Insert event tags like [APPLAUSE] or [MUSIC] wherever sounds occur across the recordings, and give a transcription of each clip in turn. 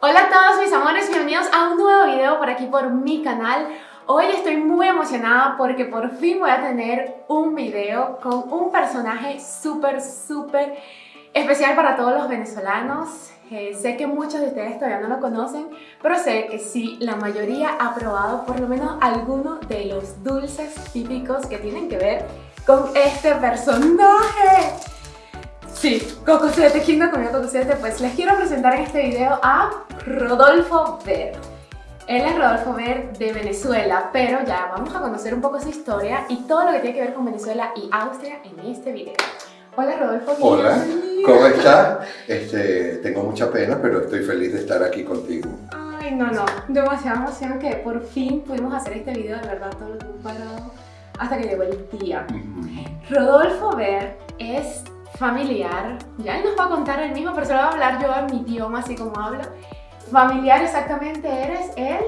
Hola a todos mis amores, bienvenidos a un nuevo video por aquí por mi canal. Hoy estoy muy emocionada porque por fin voy a tener un video con un personaje súper, súper especial para todos los venezolanos. Eh, sé que muchos de ustedes todavía no lo conocen, pero sé que sí, la mayoría ha probado por lo menos alguno de los dulces típicos que tienen que ver con este personaje. Sí, Cocosete, ¿quién no comió Cocosete? Pues les quiero presentar en este video a Rodolfo Ver. Él es Rodolfo Ver de Venezuela, pero ya vamos a conocer un poco su historia y todo lo que tiene que ver con Venezuela y Austria en este video. Hola Rodolfo. Hola, ¿cómo estás? Este, tengo mucha pena, pero estoy feliz de estar aquí contigo. Ay, no, no, demasiada emoción que por fin pudimos hacer este video, de verdad, todo lo que hemos hasta que llegó el día. Rodolfo Ver es familiar, ya él nos va a contar el mismo, pero se lo voy a hablar yo en mi idioma, así como habla. Familiar exactamente eres él.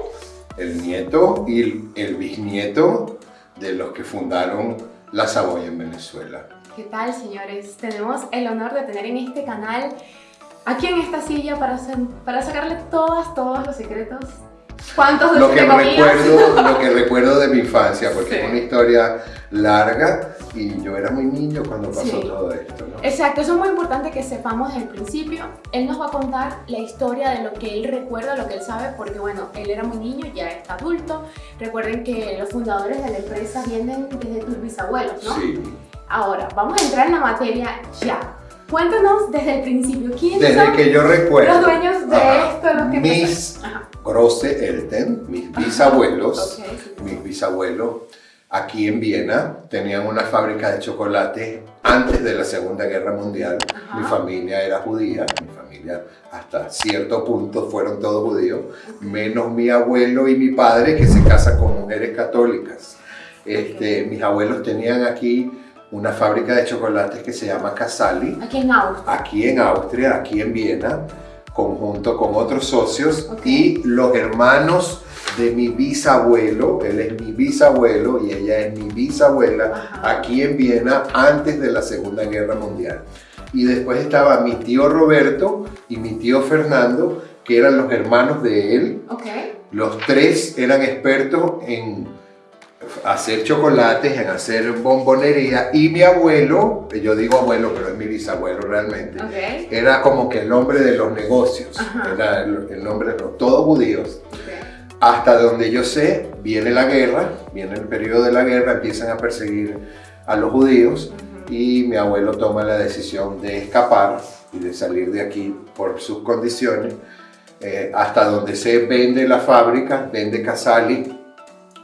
El nieto y el bisnieto de los que fundaron la Saboya en Venezuela. ¿Qué tal, señores? Tenemos el honor de tener en este canal, aquí en esta silla, para, para sacarle todas, todos los secretos ¿Cuántos lo que recuerdo [LAUGHS] Lo que recuerdo de mi infancia, porque es una historia larga y yo era muy niño cuando pasó todo esto. ¿no? Exacto, eso es muy importante que sepamos desde el principio. Él nos va a contar la historia de lo que él recuerda, lo que él sabe, porque bueno, él era muy niño, ya está adulto. Recuerden que los fundadores de la empresa vienen desde tus bisabuelos, ¿no? Sí. Ahora, vamos a entrar en la materia ya. Cuéntanos desde el principio, ¿quiénes desde que yo recuerdo, los dueños de esto? Los que mis Grosse Elten, mis bisabuelos, mis bisabuelos, aquí en Viena, tenían una fábrica de chocolate antes de la Segunda Guerra Mundial. Mi familia era judía, mi familia hasta cierto punto fueron todos judíos, menos mi abuelo y mi padre que se casan con mujeres católicas. Este, mis abuelos tenían aquí una fábrica de chocolates que se llama Casali. Aquí en Austria. Aquí en Austria, aquí en Viena, conjunto con otros socios y los hermanos de mi bisabuelo, él es mi bisabuelo y ella es mi bisabuela, aquí en Viena antes de la Segunda Guerra Mundial. Y después estaba mi tío Roberto y mi tío Fernando, que eran los hermanos de él. Los tres eran expertos en hacer chocolates, en hacer bombonería. Y mi abuelo, yo digo abuelo pero es mi bisabuelo realmente, era como que el hombre de los negocios, era el, nombre de los, todos judíos. Hasta donde yo sé, viene la guerra, viene el periodo de la guerra, empiezan a perseguir a los judíos y mi abuelo toma la decisión de escapar y de salir de aquí por sus condiciones. Eh, hasta donde se vende la fábrica, vende Casali,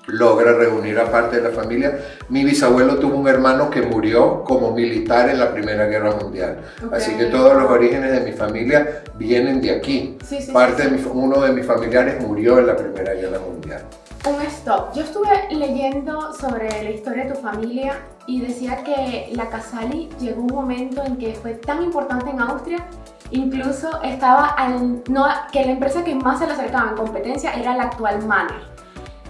logra reunir a parte de la familia. Mi bisabuelo tuvo un hermano que murió como militar en la Primera Guerra Mundial. Así que todos los orígenes de mi familia vienen de aquí. parte de uno de mis familiares murió en la Primera Guerra Mundial. Un stop. Yo estuve leyendo sobre la historia de tu familia y decía que la Casali llegó un momento en que fue tan importante en Austria Incluso estaba al, no, que la empresa que más se le acercaba en competencia era la actual Manner.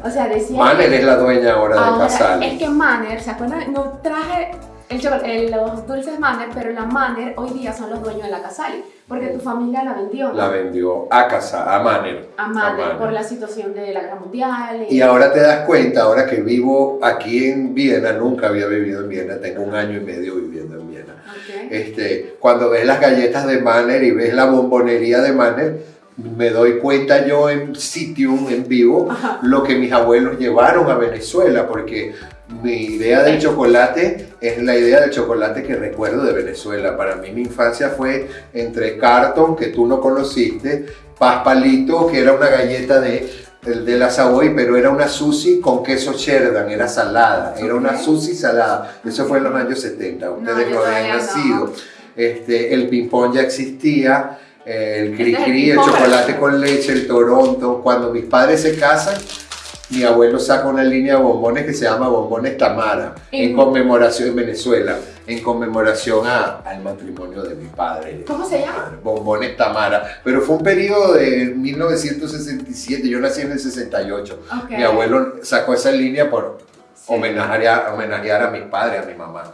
O sea, decía... Manner es la dueña ahora, de Casali. Es que Manner, ¿se acuerdan? No traje el, los dulces Manner, pero la Manner hoy día son los dueños de la Casali. Porque tu familia la vendió. La vendió a casa, a Manner. A Manner, por la situación de la guerra mundial. Y... ahora te das cuenta, ahora que vivo aquí en Viena, nunca había vivido en Viena, tengo un año y medio viviendo en Viena. Este, cuando ves las galletas de Manner y ves la bombonería de Manner, me doy cuenta yo en sitio, en vivo, lo que mis abuelos llevaron a Venezuela, porque mi idea del chocolate es la idea del chocolate que recuerdo de Venezuela. Para mí mi infancia fue entre Carton, que tú no conociste, Paz Palito, que era una galleta de, de la Savoy, pero era una sushi con queso Sheridan, era salada, era una sushi salada. Eso fue en los años 70, ustedes no, habían nacido. Este, el ping-pong ya existía, el cri-cri, el chocolate con leche, el Toronto. Cuando mis padres se casan, mi abuelo saca una línea de bombones que se llama Bombones Tamara, en, conmemoración en Venezuela, en conmemoración a, al matrimonio de mi padre. ¿Cómo se llama? Bombones Tamara. Pero fue un periodo de 1967, yo nací en el 68. Mi abuelo sacó esa línea por homenajear, homenajear a mis padres, a mi mamá.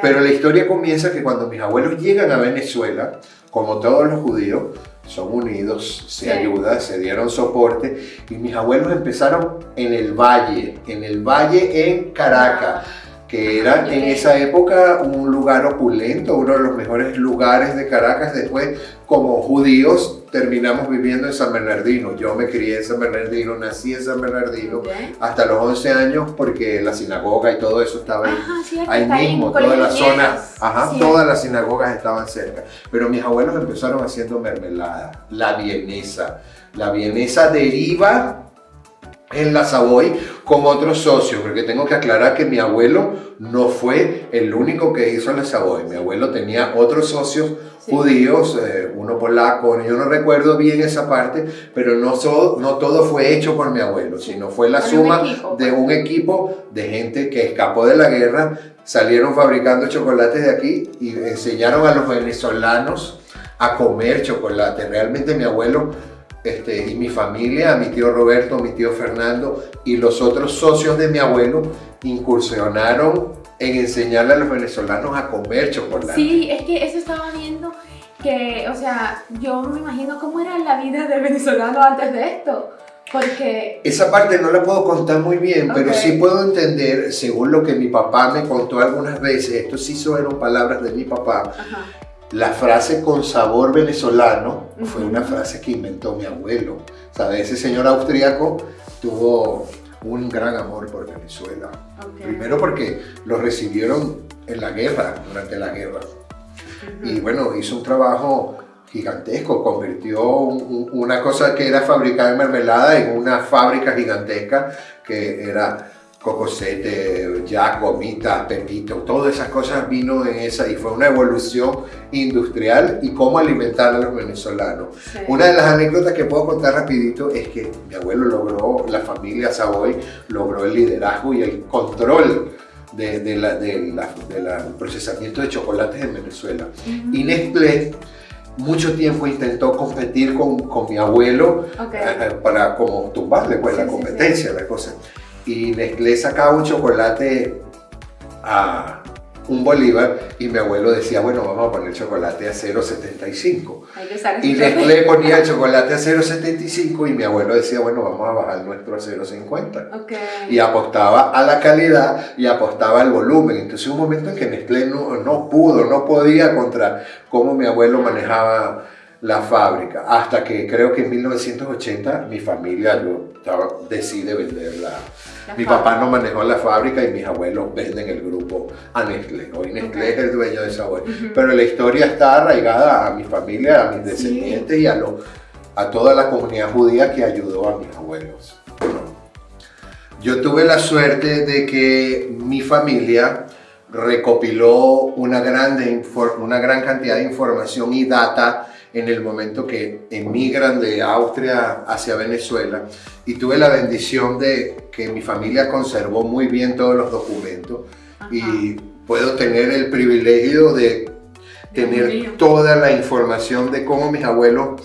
Pero la historia comienza que cuando mis abuelos llegan a Venezuela, como todos los judíos, son unidos, se ayudan, se dieron soporte y mis abuelos empezaron en el valle, en el valle en Caracas. Ah que era en esa época un lugar opulento, uno de los mejores lugares de Caracas. Después, como judíos, terminamos viviendo en San Bernardino. Yo me crié en San Bernardino, nací en San Bernardino hasta los 11 años porque la sinagoga y todo eso estaba ahí, mismo, toda la zona, ajá, todas las sinagogas estaban cerca. Pero mis abuelos empezaron haciendo mermelada, la vienesa. La vienesa deriva en la Savoy con otros socios, porque tengo que aclarar que mi abuelo no fue el único que hizo la Savoy. Mi abuelo tenía otros socios judíos, eh, uno polaco, yo no recuerdo bien esa parte, pero no, no todo fue hecho por mi abuelo, sino fue la suma de pues. un equipo de gente que escapó de la guerra, salieron fabricando chocolates de aquí y enseñaron a los venezolanos a comer chocolate. Realmente mi abuelo este, y mi familia, mi tío Roberto, mi tío Fernando y los otros socios de mi abuelo incursionaron en enseñarle a los venezolanos a comer chocolate. Sí, es que eso estaba viendo que, o sea, yo me imagino cómo era la vida del venezolano antes de esto. Porque... Esa parte no la puedo contar muy bien, pero sí puedo entender, según lo que mi papá me contó algunas veces, esto sí fueron palabras de mi papá, Ajá. La frase con sabor venezolano fue una frase que inventó mi abuelo. ¿Sabe? Ese señor austríaco tuvo un gran amor por Venezuela. Primero porque lo recibieron en la guerra, durante la guerra. Y bueno, hizo un trabajo gigantesco, convirtió una cosa que era fabricar en mermelada en una fábrica gigantesca que era cocosete, ya gomitas, pepito, todas esas cosas vino en esa y fue una evolución industrial y cómo alimentar a los venezolanos. Una de las anécdotas que puedo contar rapidito es que mi abuelo logró, la familia Savoy logró el liderazgo y el control de, la, del procesamiento de chocolates en Venezuela. Y Nestlé mucho tiempo intentó competir con, con mi abuelo eh, eh, para como tumbarle pues, la competencia, la cosa. Y Nestlé sacaba un chocolate a un bolívar y mi abuelo decía, bueno, vamos a poner chocolate a 0,75. Y Nestlé ponía el chocolate a 0,75 y mi abuelo decía, bueno, vamos a bajar nuestro a 0,50. Y apostaba a la calidad y apostaba al volumen. Entonces un momento en que Nestlé no, no pudo, no podía contra cómo mi abuelo manejaba la fábrica, hasta que creo que en 1980 mi familia yo decide venderla. Mi papá no manejó la fábrica y mis abuelos venden el grupo a Nestlé. Hoy Nestlé es el dueño de esa Pero la historia está arraigada a mi familia, a mis descendientes y a, lo, a toda la comunidad judía que ayudó a mis abuelos. Yo tuve la suerte de que mi familia recopiló una, grande, una gran cantidad de información y data en el momento que emigran de Austria hacia Venezuela. Y tuve la bendición de que mi familia conservó muy bien todos los documentos. Y puedo tener el privilegio de tener toda la información de cómo mis abuelos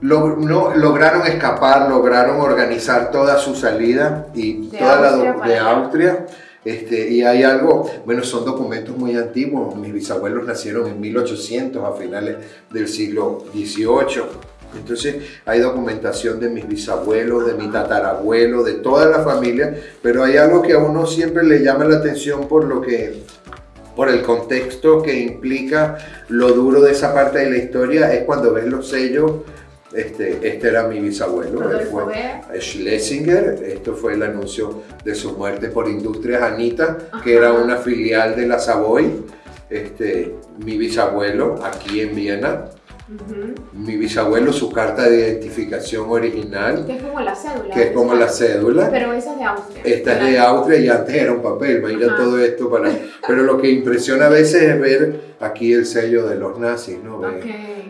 no, lograron escapar, lograron organizar toda su salida y toda la de Austria este, y hay algo, bueno, son documentos muy antiguos. Mis bisabuelos nacieron en 1800, a finales del siglo XVIII. Entonces hay documentación de mis bisabuelos, de mi tatarabuelo, de toda la familia, pero hay algo que a uno siempre le llama la atención por lo que por el contexto que implica lo duro de esa parte de la historia, es cuando ves los sellos este, este era mi bisabuelo, él fue Schlesinger, esto fue el anuncio de su muerte por Industrias Anita, que era una filial de la Savoy, este, mi bisabuelo aquí en Viena, Mi bisabuelo, su carta de identificación original. Que es como la cédula. Que es como la cédula. Pero esa es de Austria. Esta es de Austria y antes era un papel, imagina todo esto para... [LAUGHS] Pero lo que impresiona a veces es ver aquí el sello de los nazis, ¿no?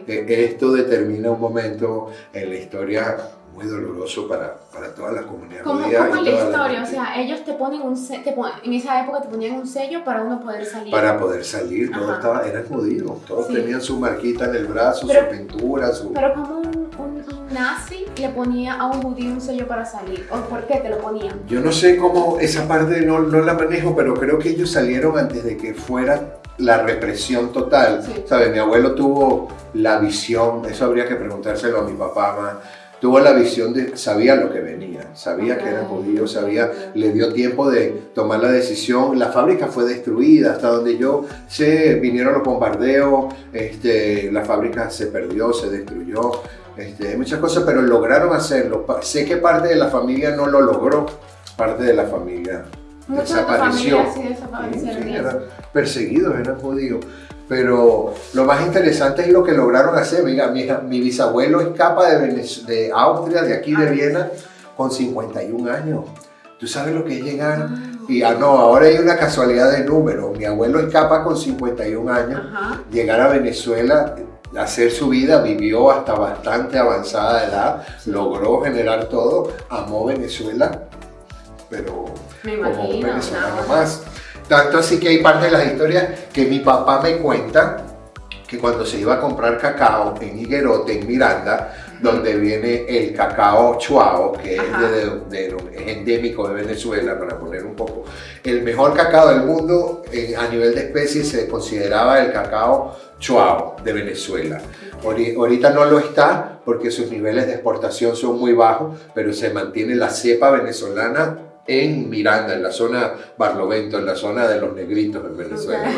esto determina un momento en la historia muy doloroso para, para toda la comunidad ¿Cómo, judía. ¿Cómo la historia? o sea, ellos te ponen un te en esa época te ponían un sello para uno poder salir. Para poder salir, todos estaba, eran judíos, todos tenían su marquita en el brazo, su pintura, su... Pero como un, un, nazi le ponía a un judío un sello para salir, ¿o por qué te lo ponían? Yo no sé cómo, esa parte no, no la manejo, pero creo que ellos salieron antes de que fuera la represión total. ¿Sabes? Mi abuelo tuvo la visión, eso habría que preguntárselo a mi papá más, tuvo la visión de, sabía lo que venía, sabía que era judío, sabía, le dio tiempo de tomar la decisión, la fábrica fue destruida, hasta donde yo sé, vinieron los bombardeos, este, la fábrica se perdió, se destruyó, este, muchas cosas, pero lograron hacerlo. Sé que parte de la familia no lo logró, parte de la familia desapareció. eran perseguidos, eran judíos. Pero lo más interesante es lo que lograron hacer. Mira, mi, mi bisabuelo escapa de, de Austria, de aquí de Viena, con 51 años. ¿Tú sabes lo que es llegar? Y ah, no, ahora hay una casualidad de número. Mi abuelo escapa con 51 años, llegar a Venezuela, hacer su vida, vivió hasta bastante avanzada edad, logró generar todo, amó Venezuela, pero Me como venezolano más. Tanto así que hay parte de las historias que mi papá me cuenta que cuando se iba a comprar cacao en Higuerote, en Miranda, donde viene el cacao chuao, que es, de, endémico de Venezuela, para poner un poco, el mejor cacao del mundo a nivel de especies se consideraba el cacao chuao de Venezuela. Ahorita no lo está porque sus niveles de exportación son muy bajos, pero se mantiene la cepa venezolana en Miranda, en la zona Barlovento, en la zona de los negritos en Venezuela,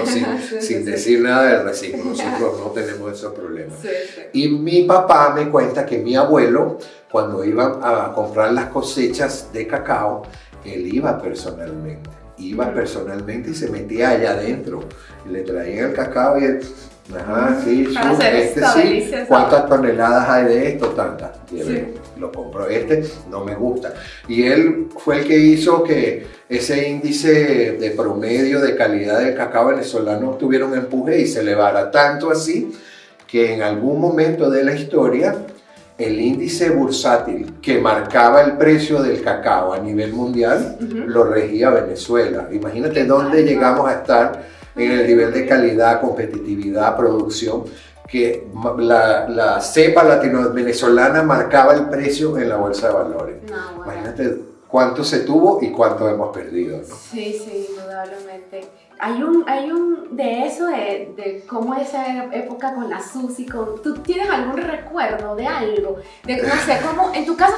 sin, [LAUGHS] decir nada del racismo, nosotros no tenemos esos problemas. Y mi papá me cuenta que mi abuelo, cuando iba a comprar las cosechas de cacao, él iba personalmente, iba personalmente y se metía allá adentro, y le traía el cacao y él Ajá, sí, este sí. ¿Cuántas toneladas hay de esto? Tantas. Lo compro. Este no me gusta. Y él fue el que hizo que ese índice de promedio de calidad del cacao venezolano tuviera un empuje y se elevara tanto así que en algún momento de la historia el índice bursátil que marcaba el precio del cacao a nivel mundial lo regía Venezuela. Imagínate dónde llegamos a estar en el nivel de calidad, competitividad, producción, que la, la cepa latino-venezolana marcaba el precio en la bolsa de valores. Imagínate cuánto se tuvo y cuánto hemos perdido. Sí, sí, indudablemente. Hay un, hay un de eso, de, de cómo esa época con la Susi, con, ¿tú tienes algún recuerdo de algo? De, no sé, cómo en tu casa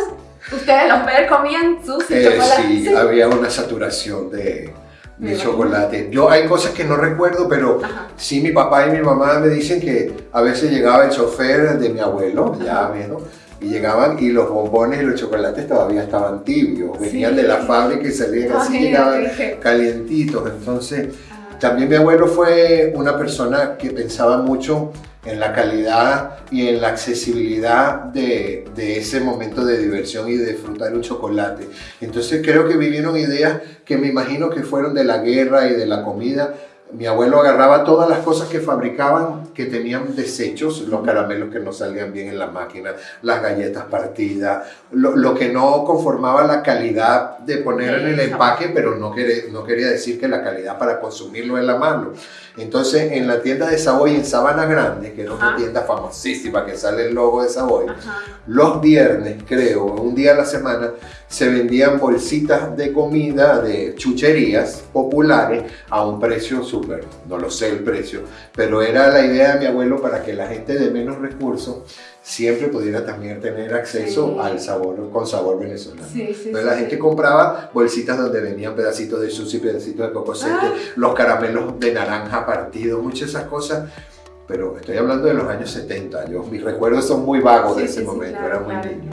ustedes los padres comían Susi, eh, chocolate. Sí, había una saturación de de chocolate. Yo hay cosas que no recuerdo, pero sí mi papá y mi mamá me dicen que a veces llegaba el chofer de mi abuelo, ya menos, y llegaban y los bombones y los chocolates todavía estaban tibios, venían de la fábrica y salían así, llegaban calientitos. Entonces, ah. también mi abuelo fue una persona que pensaba mucho en la calidad y en la accesibilidad de, ese momento de diversión y de disfrutar un chocolate. Entonces creo que vivieron ideas que me imagino que fueron de la guerra y de la comida, mi abuelo agarraba todas las cosas que fabricaban que tenían desechos, los caramelos que no salían bien en la máquina, las galletas partidas, lo, que no conformaba la calidad de poner en el empaque, pero no quería, no quería decir que la calidad para consumirlo en la mano. Entonces, en la tienda de Savoy en Sabana Grande, que era una tienda famosísima que sale el logo de Savoy, los viernes, creo, un día a la semana, se vendían bolsitas de comida de chucherías populares a un precio súper, no lo sé el precio, pero era la idea de mi abuelo para que la gente de menos recursos siempre pudiera también tener acceso al sabor, con sabor venezolano. Entonces la gente compraba bolsitas donde venían pedacitos de sushi, pedacitos de cocosete, ah. los caramelos de naranja partidos, muchas de esas cosas pero estoy hablando de los años 70, yo, mis recuerdos son muy vagos de ese momento, era muy niño.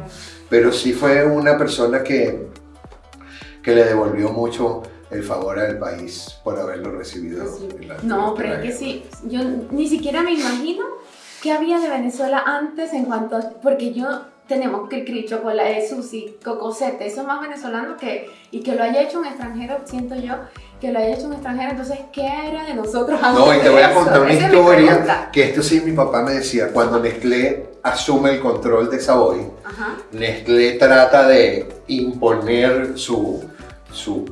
pero sí fue una persona que, que le devolvió mucho el favor al país por haberlo recibido. no, pero es que sí, yo ni siquiera me imagino qué había de Venezuela antes en cuanto, porque yo tenemos cri chocolate, sushi, cocosete, eso es más venezolano que, y que lo haya hecho un extranjero, siento yo, que lo haya hecho un extranjero, entonces, ¿qué era de nosotros antes No, y te voy a contar una historia, que esto sí mi papá me decía, cuando Nestlé asume el control de Savoy, Nestlé trata de imponer su, su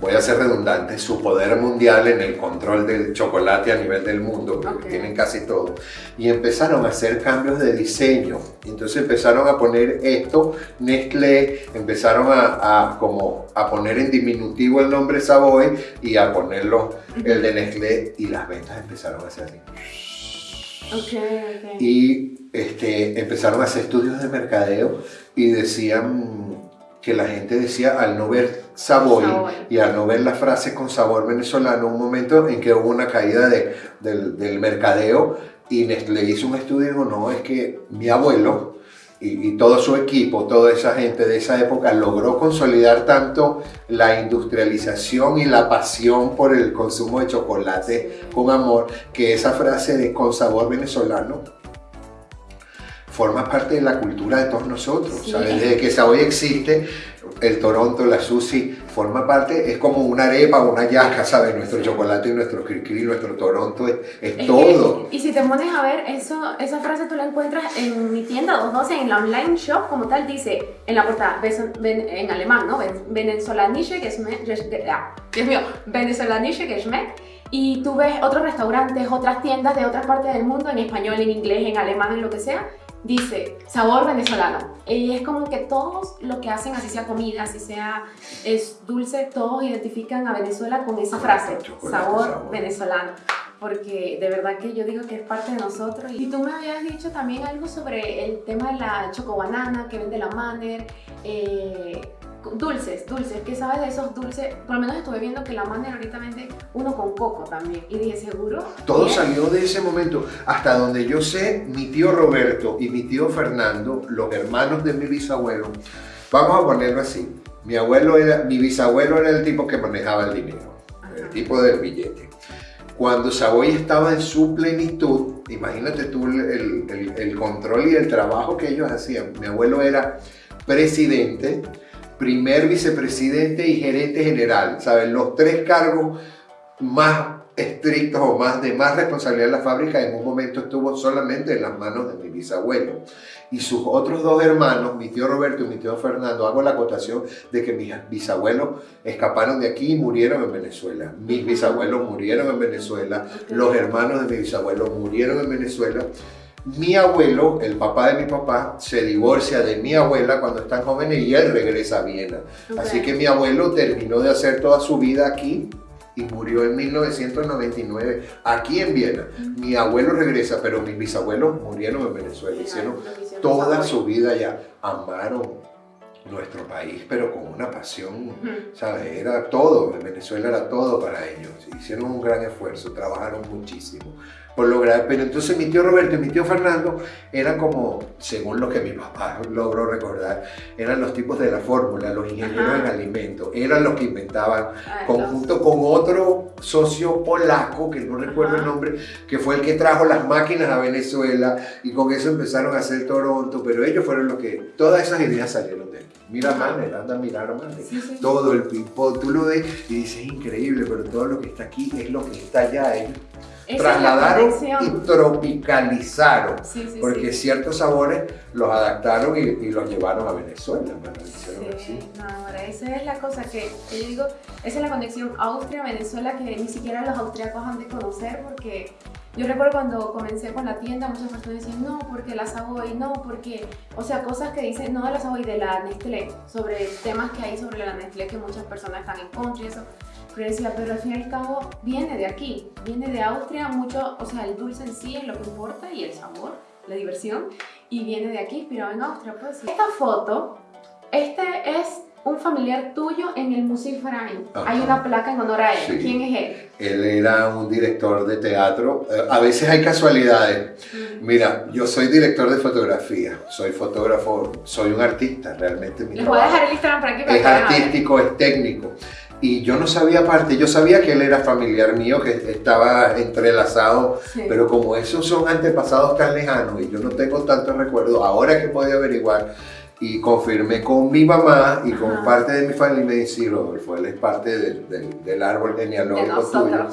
voy a ser redundante, su poder mundial en el control del chocolate a nivel del mundo, porque tienen casi todo. Y empezaron a hacer cambios de diseño. Entonces empezaron a poner esto, Nestlé, empezaron a, como a poner en diminutivo el nombre Savoy y a ponerlo el de Nestlé y las ventas empezaron a ser así. Okay, Y este, empezaron a hacer estudios de mercadeo y decían que la gente decía al no ver Savoy, y al no ver la frase con sabor venezolano, un momento en que hubo una caída de, del, mercadeo y le hizo un estudio y dijo, no, es que mi abuelo y, y, todo su equipo, toda esa gente de esa época logró consolidar tanto la industrialización y la pasión por el consumo de chocolate con amor, que esa frase de con sabor venezolano forma parte de la cultura de todos nosotros. Desde que hoy existe, el Toronto, la Sushi, forma parte, es como una arepa, una yaca, ¿sabes? Nuestro chocolate y nuestro cricri, nuestro Toronto, es, todo. y si te pones a ver, eso, esa frase tú la encuentras en mi tienda 212, en la online shop, como tal, dice en la portada, en alemán, ¿no? Venezolanische ah, Dios mío, Venezolanische Geschmack. Y tú ves otros restaurantes, otras tiendas de otras partes del mundo, en español, en inglés, en alemán, en lo que sea, dice sabor venezolano. Y es como que todos lo que hacen, así sea comida, así sea es dulce, todos identifican a Venezuela con esa frase, sabor, venezolano. Porque de verdad que yo digo que es parte de nosotros. Y tú me habías dicho también algo sobre el tema de la chocobanana que vende la Manner. Eh, dulces, dulces, ¿qué sabes de esos dulces? Por lo menos estuve viendo que la Manner ahorita vende uno con coco también. Y dije, ¿seguro? Todo salió de ese momento. Hasta donde yo sé, mi tío Roberto y mi tío Fernando, los hermanos de mi bisabuelo, vamos a ponerlo así. Mi abuelo era, mi bisabuelo era el tipo que manejaba el dinero, el tipo del billete. Cuando Savoy estaba en su plenitud, imagínate tú el, el, el control y el trabajo que ellos hacían. Mi abuelo era presidente, primer vicepresidente y gerente general, ¿saben? Los tres cargos más estrictos o más de más responsabilidad en la fábrica en un momento estuvo solamente en las manos de mi bisabuelo. Y sus otros dos hermanos, mi tío Roberto y mi tío Fernando, hago la acotación de que mis bisabuelos escaparon de aquí y murieron en Venezuela. Mis bisabuelos murieron en Venezuela, los hermanos de mi bisabuelo murieron en Venezuela mi abuelo, el papá de mi papá, se divorcia de mi abuela cuando están jóvenes y él regresa a Viena. Así que mi abuelo terminó de hacer toda su vida aquí y murió en 1999 aquí en Viena. Mi abuelo regresa, pero mis bisabuelos murieron en Venezuela. Hicieron toda su vida ya. Amaron nuestro país, pero con una pasión, ¿sabes? Era todo, en Venezuela era todo para ellos. Hicieron un gran esfuerzo, trabajaron muchísimo por lograr. Pero entonces mi tío Roberto y mi tío Fernando eran como, según lo que mi papá logró recordar, eran los tipos de la fórmula, los ingenieros en alimentos, eran los que inventaban, ah, conjunto con otro socio polaco, que no recuerdo el nombre, que fue el que trajo las máquinas a Venezuela y con eso empezaron a hacer Toronto, pero ellos fueron los que, todas esas ideas salieron de aquí. Mira Manner, anda a mirar a todo el ping-pong, tú lo ves y dices, increíble, pero todo lo que está aquí es lo que está allá. ¿eh? trasladaron y tropicalizaron, porque ciertos sabores los adaptaron y, los llevaron a Venezuela. sí, esa es la cosa que yo digo, esa es la conexión Austria-Venezuela que ni siquiera los austriacos han de conocer porque yo recuerdo cuando comencé con la tienda, muchas personas decían, no, porque la Savoy, no, porque, o sea, cosas que dicen, no de la Savoy, de la Nestlé, sobre temas que hay sobre la Nestlé que muchas personas están en contra y eso. Pero decía, pero al fin y al cabo viene de aquí, viene de Austria, mucho, o sea, el dulce en sí es lo que importa y el sabor, la diversión, y viene de aquí, inspirado en Austria, pues. Esta foto, este es un familiar tuyo en el Museo Freien. Hay una placa en honor a él. ¿Quién es él? Él era un director de teatro. Eh, a veces hay casualidades. Mira, yo soy director de fotografía, soy fotógrafo, soy un artista realmente. Les voy a dejar el Instagram para Es artístico, es técnico. Y yo no sabía aparte, yo sabía que él era familiar mío, que estaba entrelazado, pero como esos son antepasados tan lejanos y yo no tengo tantos recuerdos, ahora que podía averiguar, y confirmé con mi mamá y con parte de mi familia y me dice, Rodolfo, él es parte del, del, árbol genealógico tuyo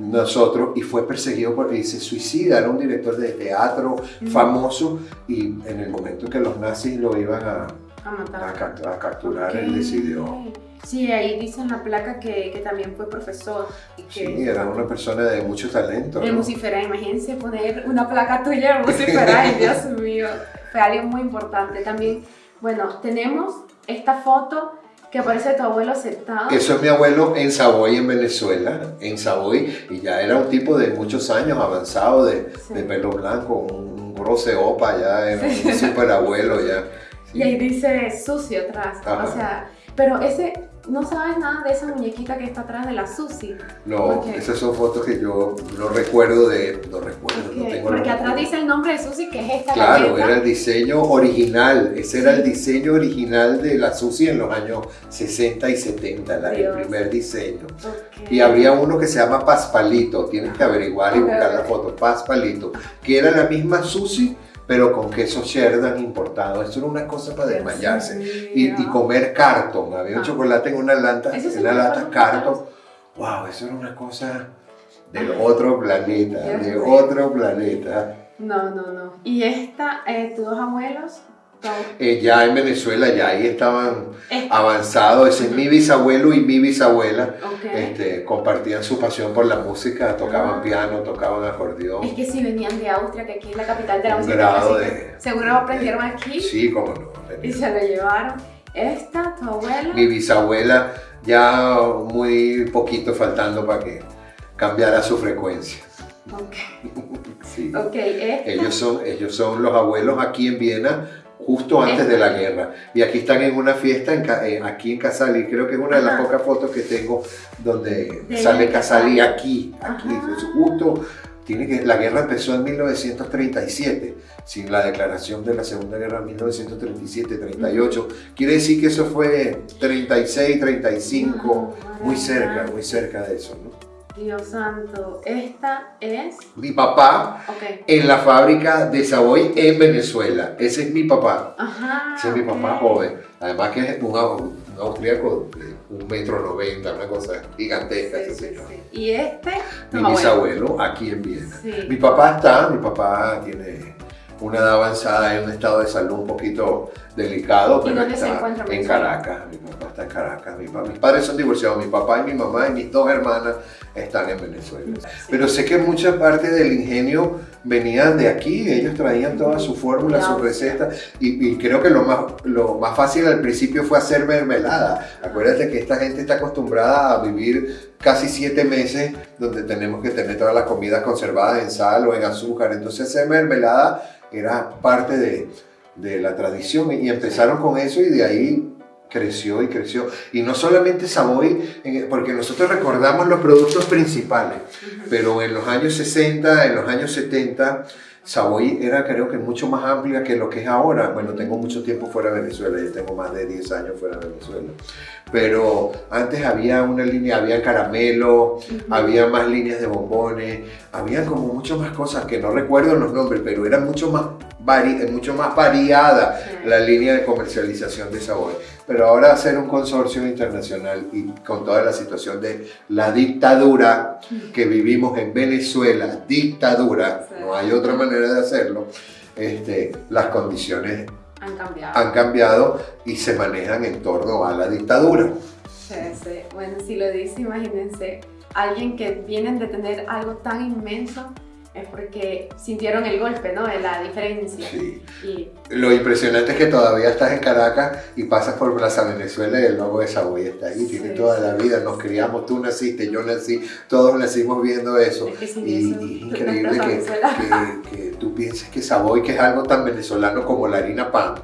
nosotros y fue perseguido porque se suicida, era un director de teatro famoso y en el momento que los nazis lo iban a, a, matar. a, capturar, él decidió. Sí, ahí dice en la placa que, que también fue profesor. Y que sí, era una persona de mucho talento. En ¿no? imagínense poner una placa tuya en [LAUGHS] Musifera, Dios mío, fue alguien muy importante. También, bueno, tenemos esta foto que aparece tu abuelo sentado. Eso es mi abuelo en Savoy, en Venezuela, en Savoy, y ya era un tipo de muchos años, avanzado, de, de pelo blanco, un, un opa, ya era un super abuelo ya. Sí. [LAUGHS] Y ahí dice sucio atrás, Ajá. o sea, pero ese no sabes nada de esa muñequita que está atrás de la Susi. No, esas son fotos que yo no recuerdo de. No recuerdo, okay. no tengo Porque atrás dice el nombre de Susi, que es esta Claro, era el diseño original. Ese sí. era el diseño original de la Susi en los años 60 y 70, la, el primer diseño. Okay. Y había uno que se llama Paspalito. Tienes que averiguar y okay. buscar la foto. Paspalito. Que era la misma Susi pero con queso Sheridan importado. Eso era una cosa para desmayarse. Y, y, comer carton. Había un ah. chocolate en una lata, en una lata carton. Wow, eso era una cosa del otro planeta, de otro planeta. No, no, no. ¿Y esta, eh, tus dos abuelos? Eh, ya en Venezuela, ya ahí estaban avanzados. Ese es mi bisabuelo y mi bisabuela. Okay. Este, compartían su pasión por la música, tocaban ah. piano, tocaban acordeón. Es que si venían de Austria, que aquí es la capital de la música grado de, seguro aprendieron aquí Sí, cómo no. y se lo llevaron. Esta, tu abuela. Mi bisabuela, ya muy poquito faltando para que cambiara su frecuencia. Ok. [LAUGHS] sí. okay esta. ellos, son, ellos son los abuelos aquí en Viena justo antes de la guerra. Y aquí están en una fiesta en, eh, aquí en Casali, creo que es una de las pocas fotos que tengo donde De sale Casali. aquí, aquí, justo, tiene que, la guerra empezó en 1937, sin la declaración de la Segunda Guerra en 1937-38, quiere decir que eso fue 36, 35, muy cerca, muy cerca de eso. Dios santo, esta es. Mi papá en la fábrica de Savoy en Venezuela, ese es mi papá. Ajá. Ese es mi papá joven. Además que es un, au- un austríaco de un metro noventa, una cosa gigantesca ese Sí, señor. sí. Y este, Mi abuelo. bisabuelo aquí en Viena. Mi papá está, mi papá tiene una edad avanzada en un estado de salud un poquito delicado, ¿Y pero dónde se encuentra en? Caracas. Mi papá está en Caracas. Mi pa- mis padres son divorciados, mi papá y mi mamá y mis dos hermanas están en Venezuela. Sí. Pero sé que mucha parte del ingenio venían de aquí, ellos traían todas sus fórmulas, sus recetas y, y creo que lo más, lo más fácil al principio fue hacer mermelada. Acuérdate que esta gente está acostumbrada a vivir casi siete meses donde tenemos que tener todas las comidas conservadas en sal o en azúcar, entonces hacer mermelada era parte de, de la tradición y empezaron con eso y de ahí creció y creció. Y no solamente Savoy, porque nosotros recordamos los productos principales, pero en los años 60, en los años 70, Savoy era creo que mucho más amplia que lo que es ahora. Bueno, tengo mucho tiempo fuera de Venezuela, yo tengo más de 10 años fuera de Venezuela. Pero antes había una línea, había caramelo, había más líneas de bombones, había como mucho más cosas que no recuerdo los nombres, pero era mucho más, vari- mucho más variada Sí. la línea de comercialización de Savoy. Pero ahora hacer un consorcio internacional y con toda la situación de la dictadura que vivimos en Venezuela, dictadura, Sí. no hay otra manera de hacerlo, este, las condiciones Han cambiado. han cambiado y se manejan en torno a la dictadura. Sí, sí. Bueno, si lo dice, imagínense, alguien que vienen de tener algo tan inmenso es porque sintieron el golpe, ¿no? La diferencia. Sí. Y Lo impresionante es que todavía estás en Caracas y pasas por Plaza Venezuela y el logo de Savoy está ahí, tiene Sí, toda sí. la vida, nos criamos, tú naciste, yo nací, todos nacimos viendo eso. es que Y, eso, y es increíble que, que- que tú pienses que Savoy, que es algo tan venezolano como la harina pan,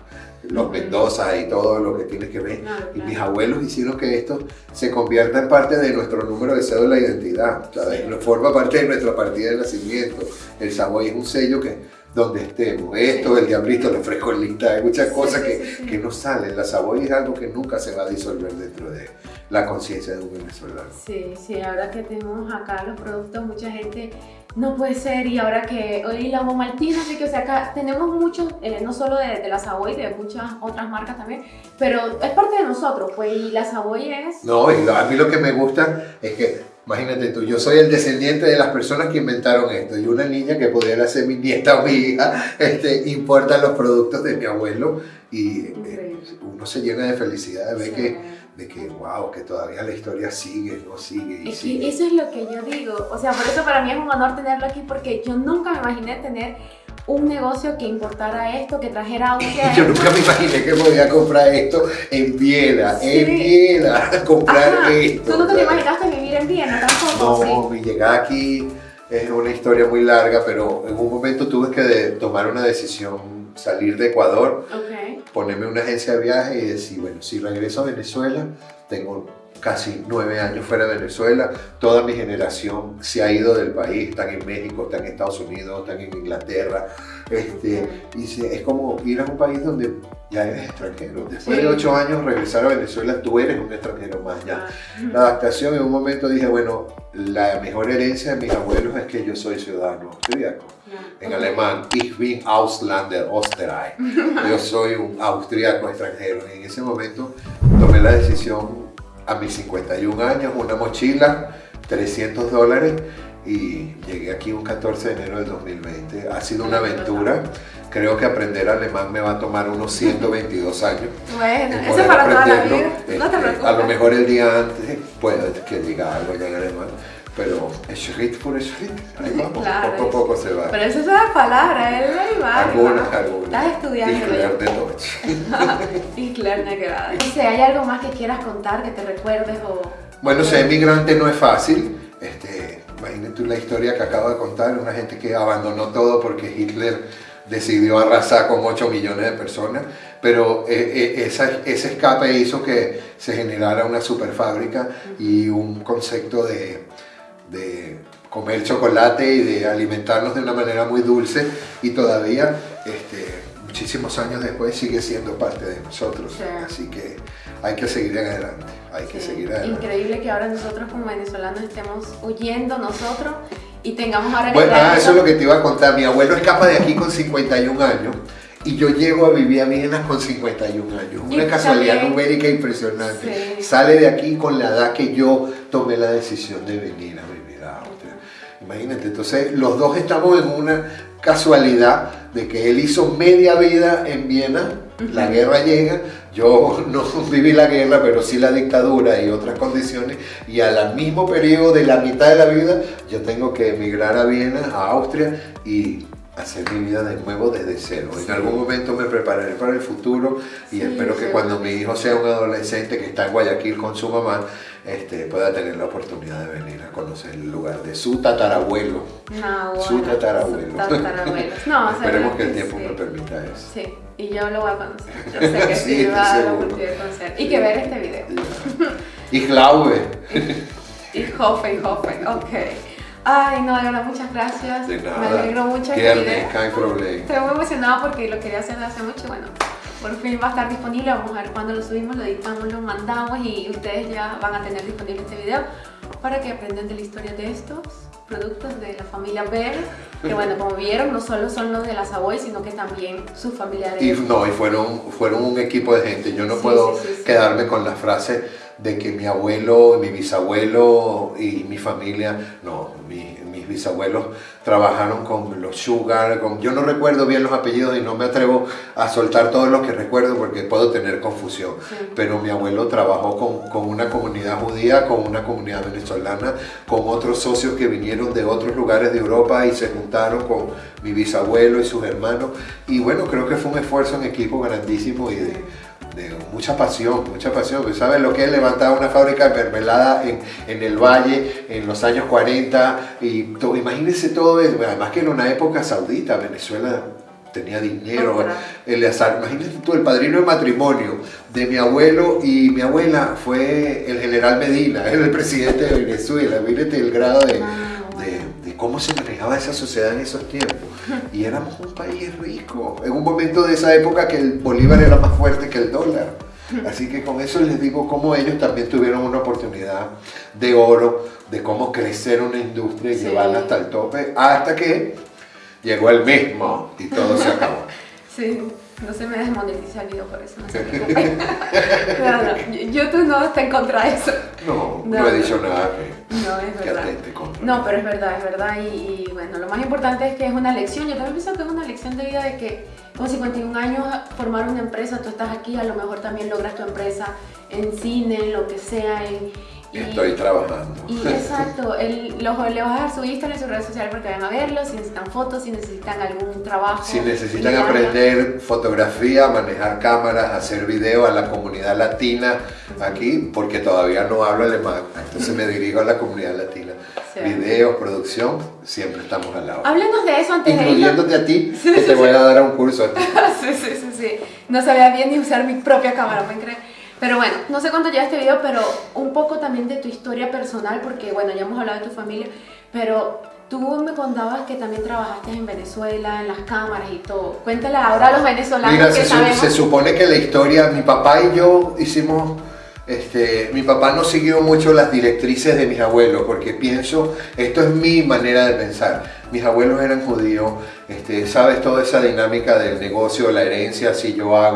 los. Mendoza y todo lo que tienes que ver. Claro, Y claro. mis abuelos hicieron que esto se convierta en parte de nuestro número de cédula de identidad, ¿sabes? Sí. Forma parte de nuestra partida de nacimiento. El Savoy es un sello que donde estemos, esto, Sí. el diablito, los frescolistas, hay muchas Sí, cosas que, que no salen. La Savoy es algo que nunca se va a disolver dentro de la conciencia de un venezolano. Sí, sí, ahora que tenemos acá los productos, mucha gente no puede ser y ahora que hoy la Maltina, así que o sea, acá tenemos muchos, eh, no solo de, de la Savoy, de muchas otras marcas también, pero es parte de nosotros, pues y la Savoy es... No, y lo- a mí lo que me gusta es que Imagínate tú, yo soy el descendiente de las personas que inventaron esto y una niña que pudiera ser mi nieta o mi hija, este, importa los productos de mi abuelo y eh, uno se llena de felicidad de ver que de que, wow, que todavía la historia sigue, no sigue y sigue. eso es lo que yo digo, o sea, por eso para mí es un honor tenerlo aquí porque yo nunca me imaginé tener un negocio que importara esto, que trajera Austria. [LAUGHS] Yo nunca me imaginé que podía comprar esto en Viena, en Viena, [LAUGHS] comprar esto. ¿Tú nunca te imaginaste vivir en Viena tampoco? No, mi llegada aquí es una historia muy larga, pero en un momento tuve que tomar una decisión, salir de Ecuador, ponerme una agencia de viaje y decir, bueno, si regreso a Venezuela, tengo casi nueve años fuera de Venezuela, toda mi generación se ha ido del país, están en México, están en Estados Unidos, están en Inglaterra, este, y es como ir a un país donde ya eres extranjero. Después de ocho años regresar a Venezuela, tú eres un extranjero más ya. La adaptación en un momento dije, bueno, la mejor herencia de mis abuelos es que yo soy ciudadano austríaco. En alemán, ich bin Ausländer, Österreich. [LAUGHS] Yo soy un austríaco extranjero. Y en ese momento tomé la decisión a mis 51 años, una mochila, 300 dólares y llegué aquí un 14 de enero del 2020. Ha sido una aventura. Creo que aprender alemán me va a tomar unos 122 años. Bueno, eso es para toda la vida. No te este, preocupes. A lo mejor el día antes puede que diga algo ya en alemán. Pero Schritt por Schritt, ahí vamos, claro, poco a poco se va. Pero esas son las palabras, él ahí va. Algunas, algunas. Estás estudiando. Y leer de Deutsch. [LAUGHS] y que [LAUGHS] No sé, ¿hay algo más que quieras contar, que te recuerdes o...? Bueno, ser migrante no es fácil. Este, imagínate la historia que acabo de contar, una gente que abandonó todo porque Hitler decidió arrasar con 8 millones de personas, pero eh, eh, esa, ese escape hizo que se generara una superfábrica y un concepto de de comer chocolate y de alimentarnos de una manera muy dulce y todavía este, muchísimos años después sigue siendo parte de nosotros. Así que hay que seguir adelante, hay que seguir adelante. Increíble que ahora nosotros como venezolanos estemos huyendo nosotros y tengamos ahora... Bueno, ah, eso es lo que te iba a contar. Mi abuelo escapa de aquí con 51 años y yo llego a vivir a Viena con 51 años. Una casualidad numérica impresionante. Sale de aquí con la edad que yo tomé la decisión de venir a vivir a Austria. Imagínate, entonces los dos estamos en una casualidad de que él hizo media vida en Viena, la guerra llega, yo [LAUGHS] no viví la guerra, pero sí la dictadura y otras condiciones, y al mismo periodo de la mitad de la vida yo tengo que emigrar a Viena, a Austria, y hacer mi vida de nuevo desde cero. En algún momento me prepararé para el futuro y espero que cuando mi hijo sea un adolescente que está en Guayaquil con su mamá, este, pueda tener la oportunidad de venir a conocer el lugar de su tatarabuelo. No, su tatarabuelo. No, [LAUGHS] Esperemos que el tiempo me permita eso. Sí, y yo lo voy a conocer. Yo [LAUGHS] sé que sí, va a dar la oportunidad de conocer. Y que ver este video. y glaube. [LAUGHS] y hoffe, y hoffe, ok. Ay, no, de verdad, muchas gracias. De nada. Me alegro mucho. Este problema. Estoy muy emocionada porque lo quería hacer hace mucho. Bueno, por fin va a estar disponible. Vamos a ver cuando lo subimos, lo editamos, lo mandamos y ustedes ya van a tener disponible este video para que aprendan de la historia de estos productos de la familia Bell, que bueno, como vieron, no solo son los de la Savoy, sino que también sus familiares. Y no, y fueron, fueron un equipo de gente. Yo no puedo quedarme con la frase de que mi abuelo, mi bisabuelo y mi familia, no, mis bisabuelos trabajaron con los Sugar, con, yo no recuerdo bien los apellidos y no me atrevo a soltar todos los que recuerdo porque puedo tener confusión, pero mi abuelo trabajó con, con, una comunidad judía, con una comunidad venezolana, con otros socios que vinieron de otros lugares de Europa y se juntaron con mi bisabuelo y sus hermanos. Y bueno, creo que fue un esfuerzo en equipo grandísimo y de de mucha pasión, mucha pasión. Pues, ¿Sabes lo que es levantar una fábrica de mermelada en, en, el valle en los años 40? Y todo, imagínense todo eso. Además que en una época saudita, Venezuela tenía dinero. El, imagínense tú, el padrino de matrimonio de mi abuelo y mi abuela fue el general Medina, [LAUGHS] el presidente de Venezuela. Mírate el grado de, de cómo se manejaba esa sociedad en esos tiempos. Y éramos un país rico, en un momento de esa época que el bolívar era más fuerte que el dólar. Así que con eso les digo cómo ellos también tuvieron una oportunidad de oro, de cómo crecer una industria y llevarla hasta el tope, hasta que llegó el mismo y todo se acabó. Sí. No se me desmonetiza el video por eso, no se preocupen. no, no, YouTube no está en contra de eso. No, no, he dicho nada que, no, es verdad. contra. No, pero es verdad, es verdad. Y, y, bueno, lo más importante es que es una lección. Yo también pienso que es una lección de vida de que con 51 años formar una empresa, tú estás aquí, a lo mejor también logras tu empresa en cine, en lo que sea, en Estoy trabajando. Y exacto, el, le vas a dar su Instagram y su red social para que vayan a verlo, si necesitan fotos, si necesitan algún trabajo. Si necesitan aprender fotografía, manejar cámaras, hacer video a la comunidad latina aquí, porque todavía no hablo alemán, entonces me dirijo a la comunidad latina. Videos, producción, siempre estamos al lado. Háblanos de eso antes de Incluyéndote a ti, [LAUGHS] que te voy a dar un curso a [LAUGHS] ti. sí, sí, sí, sí. No sabía bien ni usar mi propia cámara, ¿me crees? Pero bueno, no sé cuánto lleva este video, pero un poco también de tu historia personal, porque bueno, ya hemos hablado de tu familia, pero tú me contabas que también trabajaste en Venezuela, en las cámaras y todo. Cuéntale ahora a los venezolanos Mira, que se, sabemos. se supone que la historia, mi papá y yo hicimos... Este, mi papá no siguió mucho las directrices de mis abuelos porque pienso, esto es mi manera de pensar. Mis abuelos eran judíos, este, sabes toda esa dinámica del negocio, la herencia, si yo hago